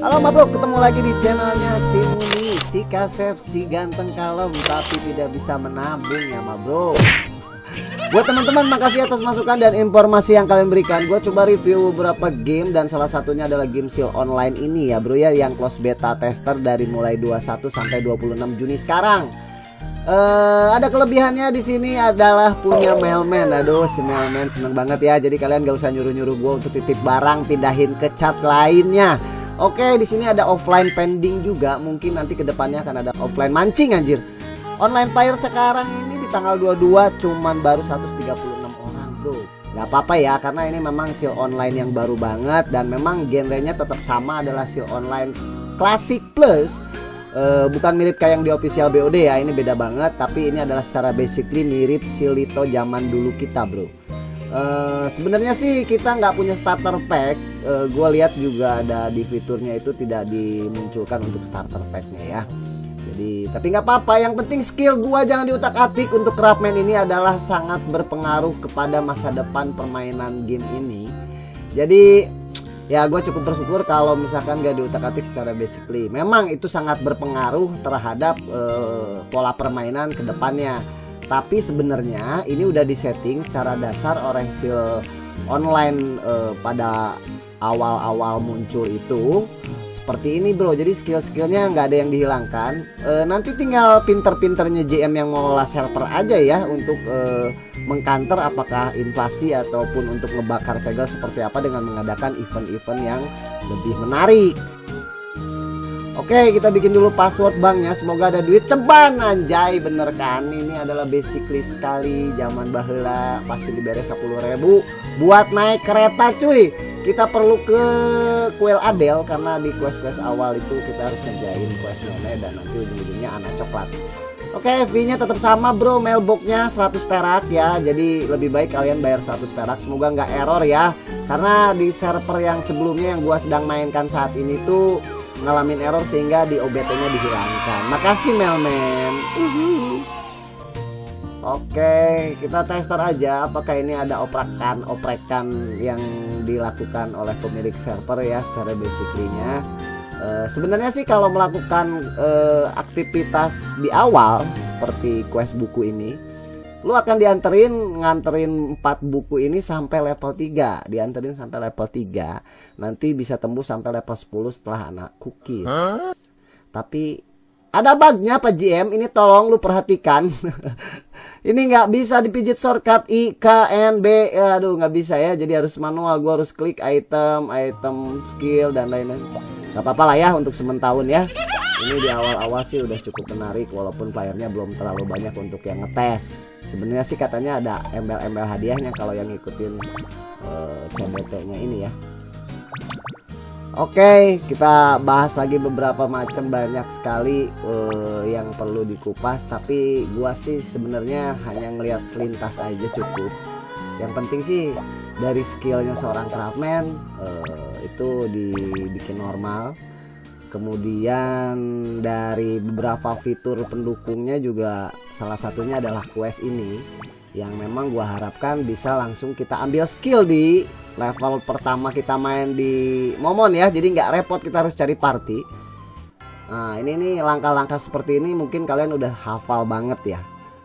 Halo Ma Bro, ketemu lagi di channelnya si Muni, si Kasep, si ganteng kalem tapi tidak bisa menabung ya Ma Bro. Buat teman-teman makasih atas masukan dan informasi yang kalian berikan. Gue coba review beberapa game dan salah satunya adalah game seal online ini ya Bro ya yang close beta tester dari mulai 21 sampai 26 Juni sekarang. Uh, ada kelebihannya di sini adalah punya mailman. Aduh, si mailman seneng banget ya. Jadi kalian gak usah nyuruh-nyuruh gue untuk titip barang pindahin ke chat lainnya. Oke, di sini ada offline pending juga. Mungkin nanti ke depannya akan ada offline mancing anjir. Online player sekarang ini tanggal 22 cuman baru 136 orang bro Gak apa-apa ya karena ini memang seal online yang baru banget dan memang genrenya tetap sama adalah seal online classic plus uh, bukan mirip kayak yang di official BOD ya ini beda banget tapi ini adalah secara basically mirip Silito zaman dulu kita bro uh, sebenarnya sih kita nggak punya starter pack. Uh, gue lihat juga ada di fiturnya itu tidak dimunculkan untuk starter packnya ya. Jadi tapi nggak apa-apa. Yang penting skill gua jangan diutak atik. Untuk craftman ini adalah sangat berpengaruh kepada masa depan permainan game ini. Jadi ya gue cukup bersyukur kalau misalkan gak diutak atik secara basically. Memang itu sangat berpengaruh terhadap uh, pola permainan ke depannya tapi sebenarnya ini udah disetting secara dasar oleh sil online uh, pada awal-awal muncul itu. Seperti ini bro. Jadi skill-skillnya nggak ada yang dihilangkan. E, nanti tinggal pinter-pinternya JM yang mengelola server aja ya untuk e, mengkanter apakah invasi ataupun untuk ngebakar cegel seperti apa dengan mengadakan event-event yang lebih menarik Oke kita bikin dulu password banknya. Semoga ada duit ceban anjay. Bener kan? Ini adalah basically sekali. Zaman bahula pasti diberes 10 ribu. Buat naik kereta cuy. Kita perlu ke kuil Adel karena di quest-quest awal itu kita harus ngerjain quest nenek dan nanti ujung-ujungnya anak coklat. Oke fee nya tetap sama bro. Mailboxnya 100 perak ya. Jadi lebih baik kalian bayar 100 perak. Semoga nggak error ya. Karena di server yang sebelumnya yang gua sedang mainkan saat ini tuh ngalamin error sehingga di OBT nya dihilangkan makasih mailman Oke, kita tester aja apakah ini ada oprekan-oprekan yang dilakukan oleh pemilik server ya secara basically-nya. Uh, sebenarnya sih kalau melakukan uh, aktivitas di awal seperti quest buku ini, lu akan dianterin nganterin 4 buku ini sampai level 3, dianterin sampai level 3. Nanti bisa tembus sampai level 10 setelah anak cookies. Huh? Tapi ada bugnya Pak GM, ini tolong lu perhatikan. ini nggak bisa dipijit shortcut I, K, N, B. Aduh nggak bisa ya, jadi harus manual. Gua harus klik item, item, skill dan lain-lain. Gak apa-apa lah ya untuk sementahun ya. Ini di awal-awal sih udah cukup menarik walaupun playernya belum terlalu banyak untuk yang ngetes. Sebenarnya sih katanya ada embel-embel hadiahnya kalau yang ngikutin uh, CBT-nya ini ya. Oke, kita bahas lagi beberapa macam banyak sekali uh, yang perlu dikupas. Tapi gua sih sebenarnya hanya ngelihat selintas aja cukup. Yang penting sih dari skillnya seorang craftman uh, itu dibikin normal. Kemudian dari beberapa fitur pendukungnya juga salah satunya adalah quest ini yang memang gua harapkan bisa langsung kita ambil skill di level pertama kita main di momon ya jadi nggak repot kita harus cari party. Nah ini nih langkah-langkah seperti ini mungkin kalian udah hafal banget ya.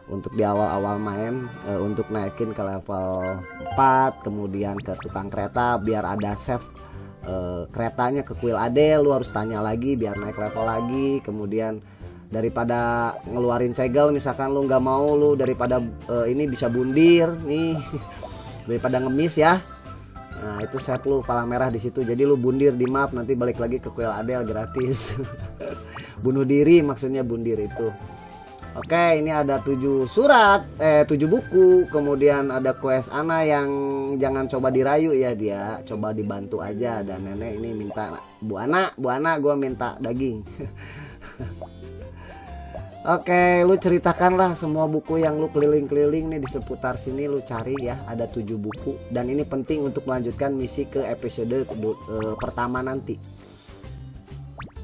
Untuk di awal-awal main e, untuk naikin ke level 4 kemudian ke tukang kereta biar ada save e, keretanya ke kuil ade lu harus tanya lagi biar naik level lagi. Kemudian daripada ngeluarin segel misalkan lu nggak mau lu daripada e, ini bisa bundir nih. Daripada ngemis ya Nah itu saya lu palang merah di situ. Jadi lu bundir di map nanti balik lagi ke kuil Adel gratis. Bunuh diri maksudnya bundir itu. Oke ini ada tujuh surat, eh tujuh buku, kemudian ada quest Ana yang jangan coba dirayu ya dia, coba dibantu aja dan nenek ini minta Bu Ana, Bu Ana gue minta daging. Oke, lu ceritakanlah semua buku yang lu keliling-keliling nih di seputar sini lu cari ya. Ada tujuh buku dan ini penting untuk melanjutkan misi ke episode uh, pertama nanti.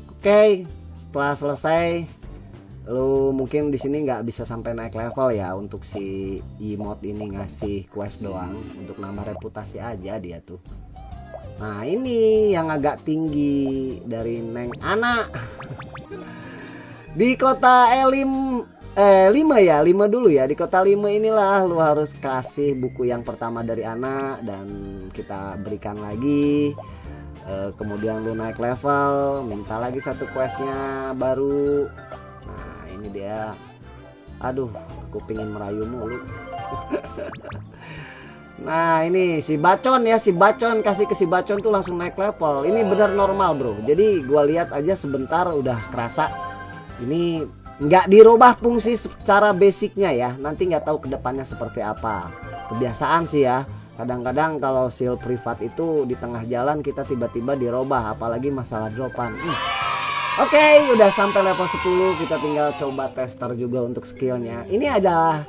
Oke, setelah selesai lu mungkin di sini nggak bisa sampai naik level ya untuk si emote ini ngasih quest doang untuk nambah reputasi aja dia tuh. Nah ini yang agak tinggi dari Neng Ana Di kota Elim Eh 5 ya 5 dulu ya. Di kota 5 inilah lu harus kasih buku yang pertama dari Ana Dan kita berikan lagi. Eh, Kemudian lu naik level Minta lagi satu questnya baru. Nah ini dia. Aduh aku pengen merayu mulu. Nah ini si Bacon ya si Bacon. Kasih ke si Bacon tuh langsung naik level. Ini benar normal bro. Jadi gua lihat aja sebentar udah kerasa Ini nggak dirubah fungsi secara basicnya ya. Nanti nggak tahu ke depannya seperti apa. Kebiasaan sih ya. Kadang-kadang kalau seal privat itu di tengah jalan kita tiba-tiba dirubah Apalagi masalah dropan. Hmm. Oke okay, udah sampai level 10 Kita tinggal coba tester juga untuk skillnya. Ini adalah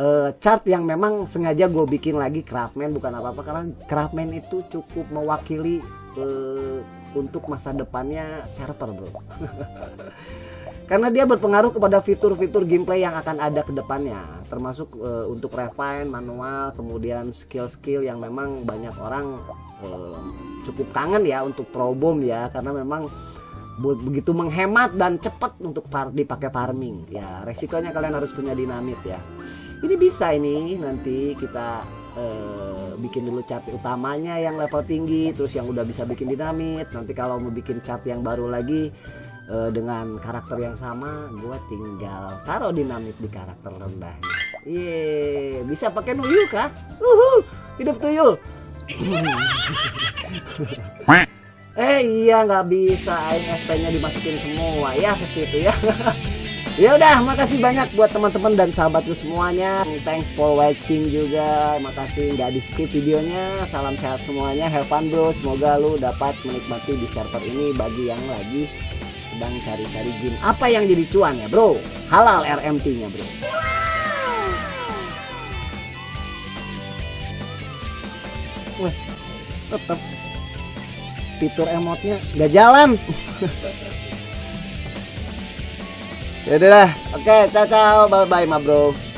uh, chart yang memang sengaja gue bikin lagi. Craftman bukan apa-apa karena Craftman itu cukup mewakili uh, untuk masa depannya server bro. Karena dia berpengaruh kepada fitur-fitur gameplay yang akan ada ke depannya termasuk uh, untuk refine manual kemudian skill-skill yang memang banyak orang uh, cukup kangen ya untuk probom ya karena memang begitu menghemat dan cepat untuk dipakai farming. Ya resikonya kalian harus punya dinamit ya. Ini bisa ini nanti kita uh, bikin dulu chart utamanya yang level tinggi terus yang udah bisa bikin dinamit nanti kalau mau bikin chart yang baru lagi uh, dengan karakter yang sama gue tinggal taruh dinamit di karakter rendahnya Iya, bisa pakai nuyuk kah? Uhuh, hidup tuyul. eh iya nggak bisa, ini SP-nya dimasukin semua ya ke situ ya. ya udah makasih banyak buat teman-teman dan sahabatku semuanya. Thanks for watching juga. Makasih nggak di skip videonya. Salam sehat semuanya. Have fun bro. Semoga lu dapat menikmati di server ini bagi yang lagi sedang cari-cari game. Apa yang jadi cuan ya bro? Halal RMT nya bro. Wah, tetap fitur emotnya gak jalan Ya udah. Oke, ciao ciao. Bye bye, ma bro.